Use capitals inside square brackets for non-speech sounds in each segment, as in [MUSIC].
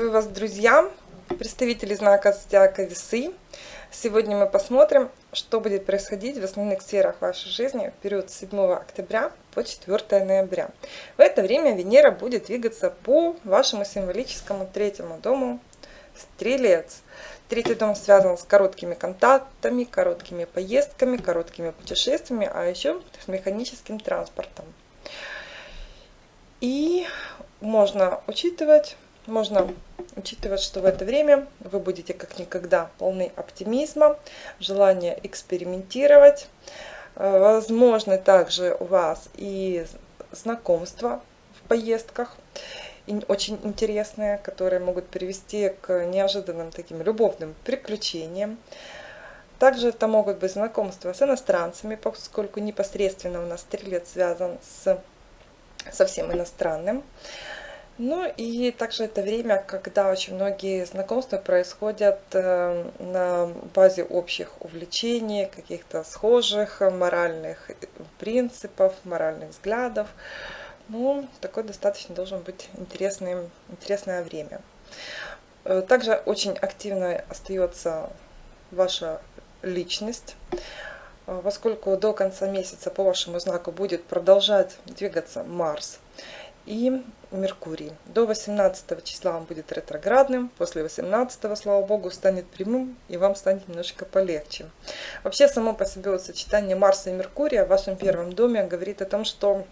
Приветствую вас, друзья, представители знака Зодиака Весы. Сегодня мы посмотрим, что будет происходить в основных сферах вашей жизни в период с 7 октября по 4 ноября. В это время Венера будет двигаться по вашему символическому третьему дому Стрелец. Третий дом связан с короткими контактами, короткими поездками, короткими путешествиями, а еще с механическим транспортом. И можно учитывать можно учитывать, что в это время вы будете как никогда полны оптимизма, желания экспериментировать. Э, возможно также у вас и знакомства в поездках, очень интересные, которые могут привести к неожиданным таким любовным приключениям. Также это могут быть знакомства с иностранцами, поскольку непосредственно у нас стрелец связан с совсем иностранным. Ну и также это время, когда очень многие знакомства происходят э, на базе общих увлечений, каких-то схожих моральных принципов, моральных взглядов. Ну, такое достаточно должен быть интересным, интересное время. Э, также очень активно остается ваша личность, э, поскольку до конца месяца по вашему знаку будет продолжать двигаться Марс и Меркурий. До 18 числа он будет ретроградным, после 18, слава богу, станет прямым, и вам станет немножко полегче. Вообще, само по себе вот сочетание Марса и Меркурия в вашем первом доме говорит о том, что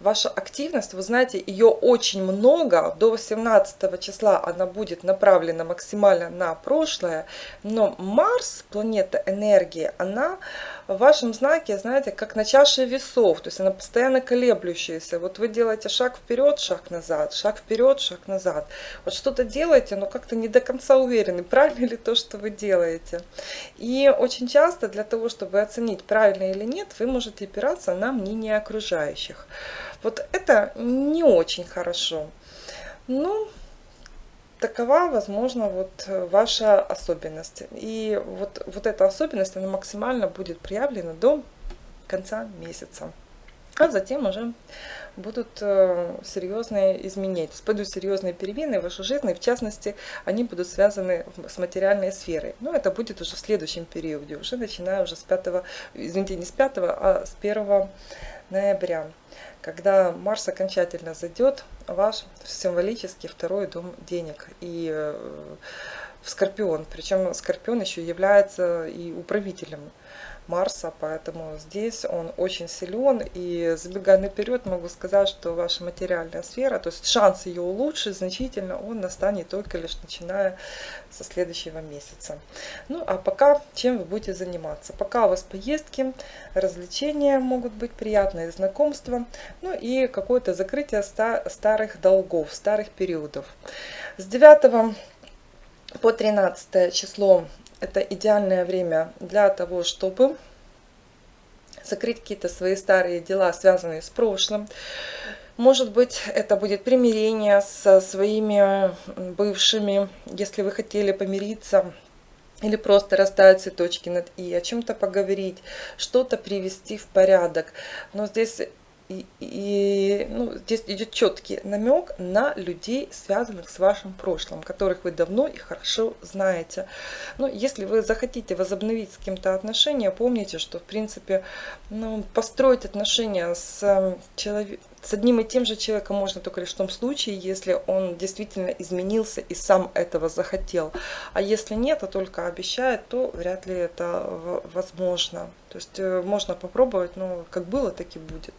ваша активность, вы знаете, ее очень много, до 18 числа она будет направлена максимально на прошлое, но Марс, планета энергии, она в вашем знаке, знаете, как на чаше весов, то есть она постоянно колеблющаяся. Вот вы делаете шаг вперед, шаг назад, шаг вперед, шаг назад. Вот что-то делаете, но как-то не до конца уверены, [LAUGHS] правильно ли то, что вы делаете. И очень часто для того, чтобы оценить, правильно или нет, вы можете опираться на мнение окружающих. Вот это не очень хорошо. Ну, такова, возможно, вот э, ваша особенность. И вот, вот эта особенность, она максимально будет проявлена до конца месяца. А затем уже будут э, серьезные изменения, то пойдут серьезные перемены в вашей жизни, в частности, они будут связаны с материальной сферой. Но это будет уже в следующем периоде, уже начиная уже с 5, извините, не с 5, а с 1 ноября когда Марс окончательно зайдет ваш символический второй дом денег и э, в Скорпион. Причем Скорпион еще является и управителем Марса, поэтому здесь он очень силен. И забегая наперед, могу сказать, что ваша материальная сфера, то есть шанс ее улучшить значительно, он настанет только лишь начиная со следующего месяца. Ну а пока чем вы будете заниматься? Пока у вас поездки, развлечения могут быть приятные, знакомства, ну и какое-то закрытие старых долгов, старых периодов. С 9 по 13 число это идеальное время для того, чтобы закрыть какие-то свои старые дела, связанные с прошлым. Может быть, это будет примирение со своими бывшими, если вы хотели помириться, или просто расставить цветочки над «и», о чем-то поговорить, что-то привести в порядок. Но здесь и, и ну, здесь идет четкий намек на людей, связанных с вашим прошлым, которых вы давно и хорошо знаете. Но если вы захотите возобновить с кем-то отношения, помните, что в принципе ну, построить отношения с, эм, человек, с одним и тем же человеком можно только лишь в том случае, если он действительно изменился и сам этого захотел. А если нет, а только обещает, то вряд ли это возможно. То есть э, можно попробовать, но как было, так и будет.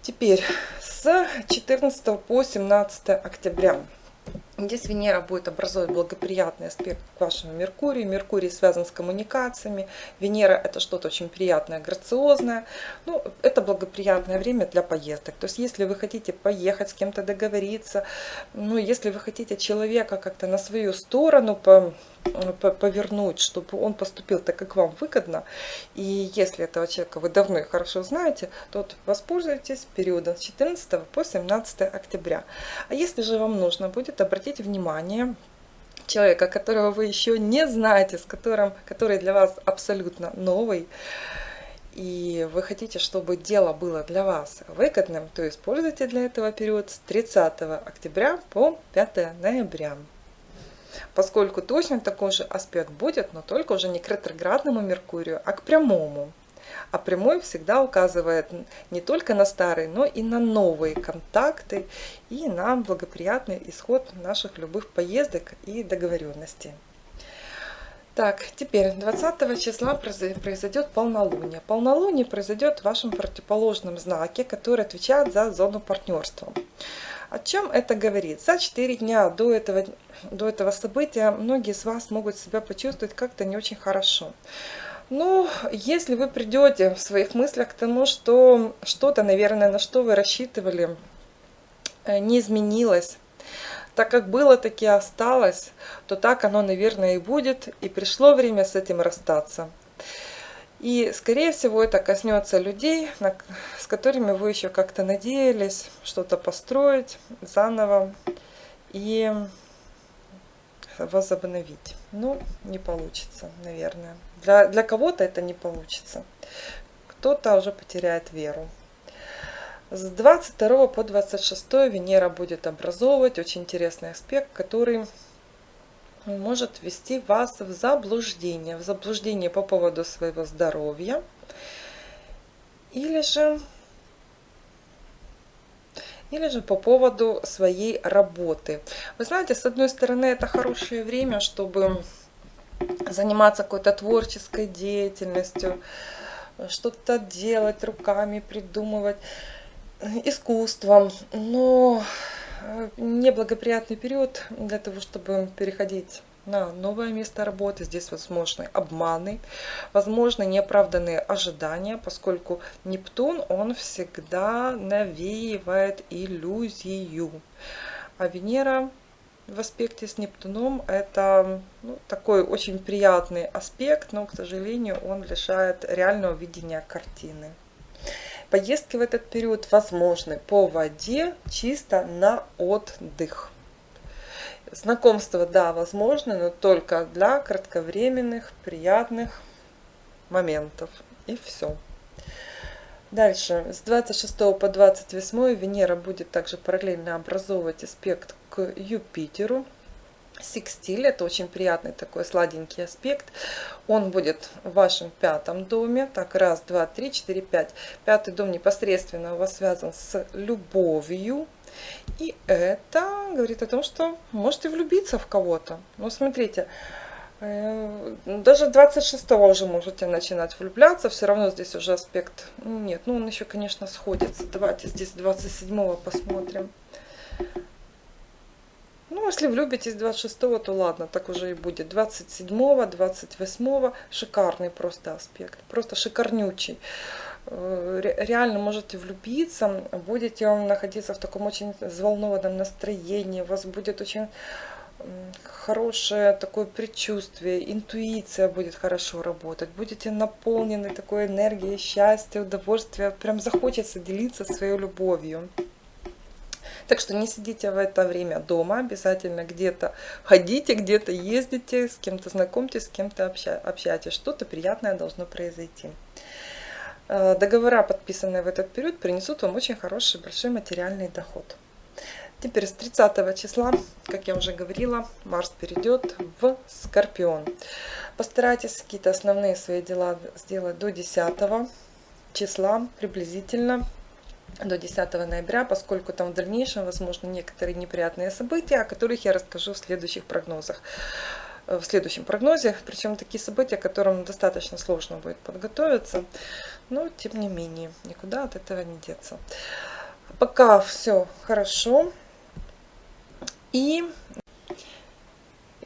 Теперь с 14 по 17 октября. Здесь Венера будет образовывать благоприятный аспект к вашему Меркурию. Меркурий связан с коммуникациями. Венера это что-то очень приятное, грациозное. Ну, это благоприятное время для поездок. То есть, если вы хотите поехать с кем-то договориться, ну, если вы хотите человека как-то на свою сторону по повернуть, чтобы он поступил так, как вам выгодно. И если этого человека вы давно и хорошо знаете, то воспользуйтесь периодом с 14 по 17 октября. А если же вам нужно будет, обратите внимание, человека, которого вы еще не знаете, с которым, который для вас абсолютно новый, и вы хотите, чтобы дело было для вас выгодным, то используйте для этого период с 30 октября по 5 ноября. Поскольку точно такой же аспект будет, но только уже не к ретроградному Меркурию, а к прямому. А прямой всегда указывает не только на старые, но и на новые контакты и на благоприятный исход наших любых поездок и договоренностей. Так, теперь 20 числа произойдет полнолуние. Полнолуние произойдет в вашем противоположном знаке, который отвечает за зону партнерства. О чем это говорит? За 4 дня до этого, до этого события многие из вас могут себя почувствовать как-то не очень хорошо. Ну, если вы придете в своих мыслях к тому, что что-то, наверное, на что вы рассчитывали, э, не изменилось, так как было, таки осталось, то так оно, наверное, и будет. И пришло время с этим расстаться. И, скорее всего, это коснется людей, с которыми вы еще как-то надеялись что-то построить заново и возобновить. Ну, не получится, наверное. Для, для кого-то это не получится. Кто-то уже потеряет веру. С 22 по 26 Венера будет образовывать очень интересный аспект, который может ввести вас в заблуждение. В заблуждение по поводу своего здоровья. Или же, или же по поводу своей работы. Вы знаете, с одной стороны, это хорошее время, чтобы заниматься какой-то творческой деятельностью, что-то делать руками, придумывать искусством, но э, неблагоприятный период для того, чтобы переходить на новое место работы. Здесь возможны обманы, возможно неоправданные ожидания, поскольку Нептун, он всегда навеивает иллюзию. А Венера в аспекте с Нептуном это ну, такой очень приятный аспект, но, к сожалению, он лишает реального видения картины. Поездки в этот период возможны по воде чисто на отдых. Знакомство, да, возможно, но только для кратковременных, приятных моментов. И все. Дальше, с 26 по 28 Венера будет также параллельно образовывать аспект к Юпитеру. Секстиль – это очень приятный такой сладенький аспект. Он будет в вашем пятом доме. Так, раз, два, три, четыре, пять. Пятый дом непосредственно у вас связан с любовью. И это говорит о том, что можете влюбиться в кого-то. Ну, смотрите, э, даже 26 уже можете начинать влюбляться. Все равно здесь уже аспект... Нет, ну он еще, конечно, сходится. Давайте здесь 27 посмотрим. Ну, если влюбитесь 26 то ладно, так уже и будет. 27 28 шикарный просто аспект. Просто шикарнючий. Э, реально можете влюбиться, будете находиться в таком очень взволнованном настроении, у вас будет очень хорошее такое предчувствие, интуиция будет хорошо работать, будете наполнены такой энергией, счастья, удовольствия, прям захочется делиться своей любовью. Так что не сидите в это время дома, обязательно где-то ходите, где-то ездите, с кем-то знакомьтесь, с кем-то общайтесь. Что-то приятное должно произойти. Э, договора, подписанные в этот период, принесут вам очень хороший, большой материальный доход. Теперь с 30 числа, как я уже говорила, Марс перейдет в Скорпион. Постарайтесь какие-то основные свои дела сделать до 10 числа приблизительно до 10 ноября, поскольку там в дальнейшем возможно некоторые неприятные события, о которых я расскажу в следующих прогнозах. Э, в следующем прогнозе, причем такие события, к которым достаточно сложно будет подготовиться, но тем не менее, никуда от этого не деться. Пока все хорошо. И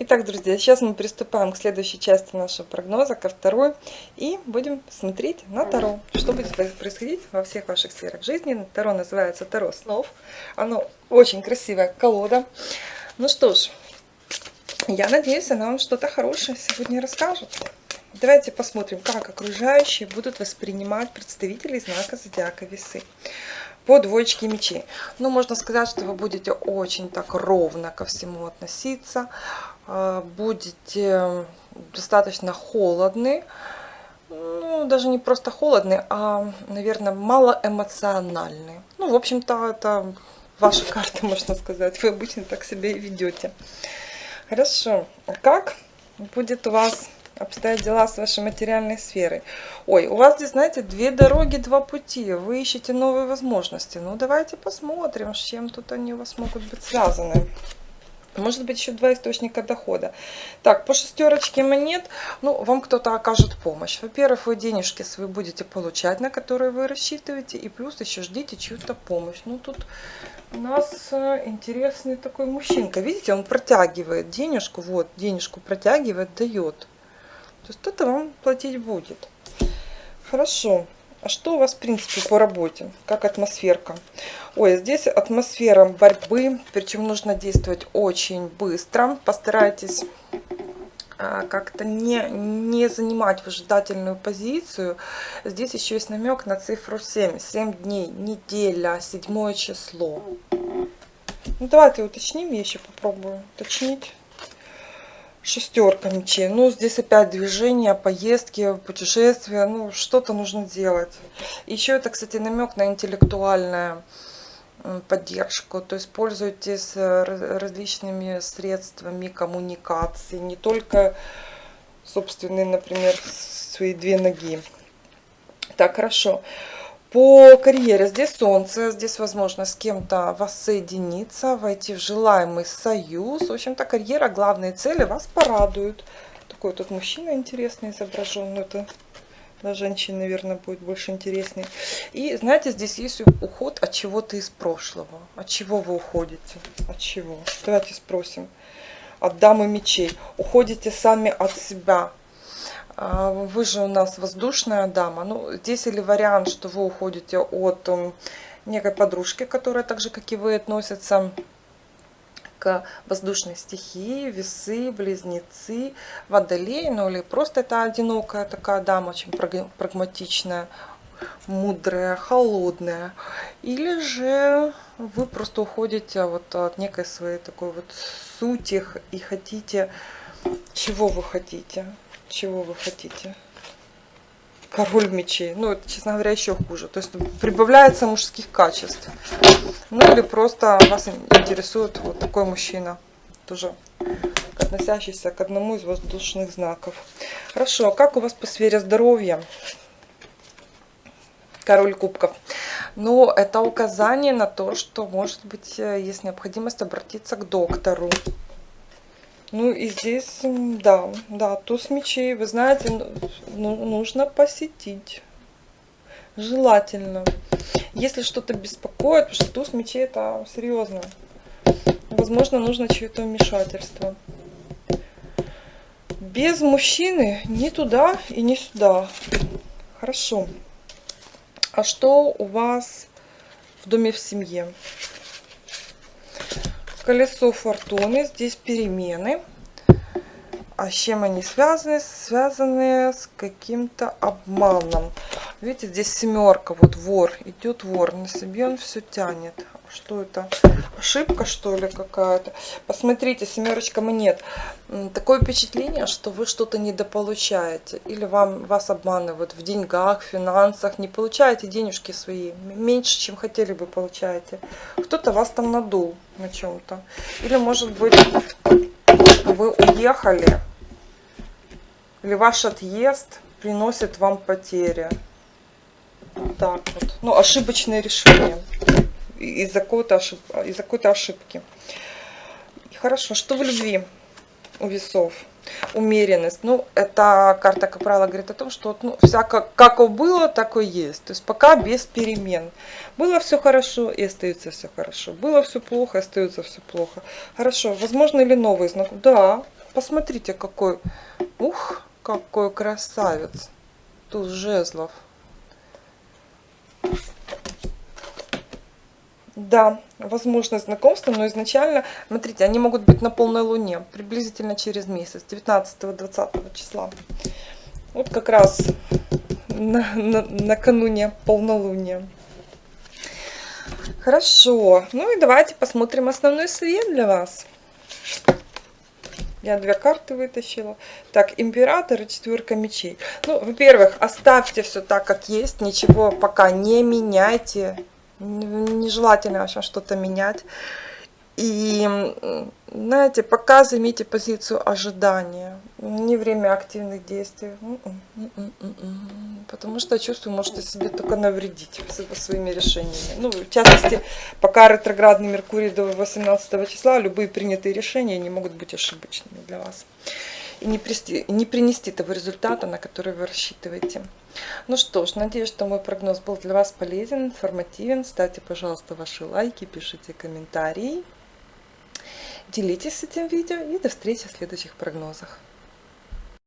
Итак, друзья, сейчас мы приступаем к следующей части нашего прогноза, ко второй, и будем смотреть на Таро, что будет происходить во всех ваших сферах жизни. Таро называется Таро снов, оно очень красивая колода. Ну что ж, я надеюсь, она вам что-то хорошее сегодня расскажет. Давайте посмотрим, как окружающие будут воспринимать представителей знака Зодиака Весы по двоечке мечей. Ну, можно сказать, что вы будете очень так ровно ко всему относиться. А, будете достаточно холодны. Ну, даже не просто холодный, а, наверное, малоэмоциональный. Ну, в общем-то, это ваша [LAUGHS] карта, можно сказать. Вы обычно так себя и ведете. Хорошо. Как будет у вас обстоят дела с вашей материальной сферой? Ой, у вас здесь, знаете, две дороги, два пути. Вы ищете новые возможности. Ну, давайте посмотрим, с чем тут они у вас могут быть связаны. Может быть, еще два источника дохода. Так, по шестерочке монет, ну, вам кто-то окажет помощь. Во-первых, вы денежки свои будете получать, на которые вы рассчитываете, и плюс еще ждите чью-то помощь. Ну, тут у нас э, интересный такой мужчинка. Видите, он протягивает денежку, вот, денежку протягивает, дает. То есть кто-то вам платить будет. Хорошо. А что у вас, в принципе, по работе? Как атмосферка? Ой, здесь атмосфера борьбы, причем нужно действовать очень быстро. Постарайтесь а, как-то не, не занимать выжидательную позицию. Здесь еще есть намек на цифру 7. 7 дней, неделя, седьмое число. Ну, давайте уточним, я еще попробую уточнить шестерка мечей. Ну, здесь опять движение, поездки, путешествия. Ну, что-то нужно делать. Еще это, кстати, намек на интеллектуальную поддержку. То есть пользуйтесь э, различными средствами коммуникации. Не только собственные, например, свои две ноги. Так, хорошо. По карьере здесь солнце, здесь возможно с кем-то воссоединиться, войти в желаемый союз. В общем-то, карьера, главные цели вас порадуют. Такой тут мужчина интересный изображен, но это для женщин, наверное, будет больше интереснее. И знаете, здесь есть уход от чего-то из прошлого. От чего вы уходите? От чего? Давайте спросим. От дамы мечей. Уходите сами от себя а, вы же у нас воздушная дама. Ну, здесь или вариант, что вы уходите от некой подружки, которая так же, как и вы, относится воздушной стихии, весы, близнецы, водолей, ну или просто это одинокая такая дама, очень прагматичная, мудрая, холодная. Или же вы просто уходите вот от некой своей такой вот сути и хотите, чего вы хотите? чего вы хотите? Король мечей. Ну, это, честно говоря, еще хуже. То есть прибавляется мужских качеств. Ну, или просто вас интересует вот такой мужчина. Тоже относящийся к одному из воздушных знаков. Хорошо, а как у вас по сфере здоровья? Король кубков. Ну, это указание на то, что, может быть, э, есть необходимость обратиться к доктору. Ну и здесь, да, да, туз мечей, вы знаете, ну, нужно посетить. Желательно. Если что-то беспокоит, потому что туз мечей это серьезно. Возможно, нужно чье-то вмешательство. Без мужчины ни туда и ни сюда. Хорошо. А что у вас в доме в семье? Колесо фортуны, здесь перемены. А с чем они связаны? Связаны с каким-то обманом. Видите, здесь семерка, вот вор, идет вор, на себе он все тянет. Что это? Ошибка, что ли, какая-то? Посмотрите, семерочка монет. Такое впечатление, что вы что-то недополучаете. Или вам, вас обманывают в деньгах, финансах. Не получаете денежки свои. Меньше, чем хотели бы, получаете. Кто-то вас там надул на чем-то. Или, может быть, вы уехали. Или ваш отъезд приносит вам потери. Так вот. Ну, ошибочное решение из-за какой-то ошиб... из какой ошибки. Хорошо, что в любви у весов? Умеренность. Ну, эта карта, как правило, говорит о том, что ну, всяко, как было, так и есть. То есть пока без перемен. Было все хорошо и остается все хорошо. Было все плохо и остается все плохо. Хорошо, возможно ли новый знак? Да, посмотрите, какой, ух, какой красавец. Тут жезлов. Да, возможно знакомство, но изначально, смотрите, они могут быть на полной луне, приблизительно через месяц, 19-20 числа. Вот как раз на, на, накануне полнолуния. Хорошо, ну и давайте посмотрим основной свет для вас. Я две карты вытащила. Так, император и четверка мечей. Ну, во-первых, оставьте все так, как есть. Ничего пока не меняйте. Нежелательно вообще что-то менять. И, знаете, пока займите позицию ожидания. Не время активных действий. Потому что, чувствую, можете себе только навредить своими решениями. Ну, в частности, пока ретроградный Меркурий до 18 числа, любые принятые решения не могут быть ошибочными для вас. И не, принести, не принести того результата, на который вы рассчитываете. Ну что ж, надеюсь, что мой прогноз был для вас полезен, информативен. Ставьте, пожалуйста, ваши лайки, пишите комментарии. Делитесь этим видео и до встречи в следующих прогнозах.